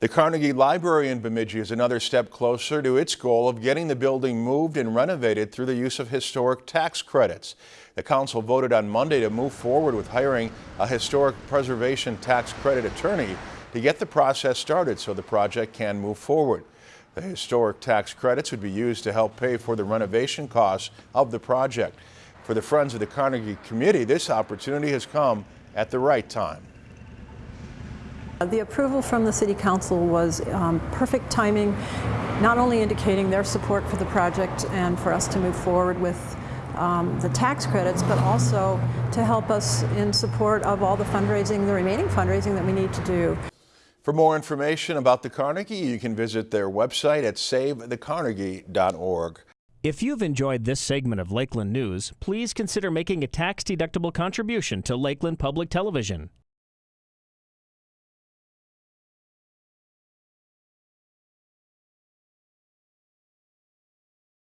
The Carnegie Library in Bemidji is another step closer to its goal of getting the building moved and renovated through the use of historic tax credits. The council voted on Monday to move forward with hiring a historic preservation tax credit attorney to get the process started so the project can move forward. The historic tax credits would be used to help pay for the renovation costs of the project. For the Friends of the Carnegie Committee, this opportunity has come at the right time. The approval from the City Council was um, perfect timing, not only indicating their support for the project and for us to move forward with um, the tax credits, but also to help us in support of all the fundraising, the remaining fundraising that we need to do. For more information about the Carnegie, you can visit their website at savethecarnegie.org. If you've enjoyed this segment of Lakeland News, please consider making a tax-deductible contribution to Lakeland Public Television.